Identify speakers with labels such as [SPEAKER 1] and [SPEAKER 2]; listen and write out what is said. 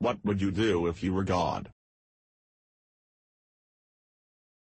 [SPEAKER 1] What would you do if you were God?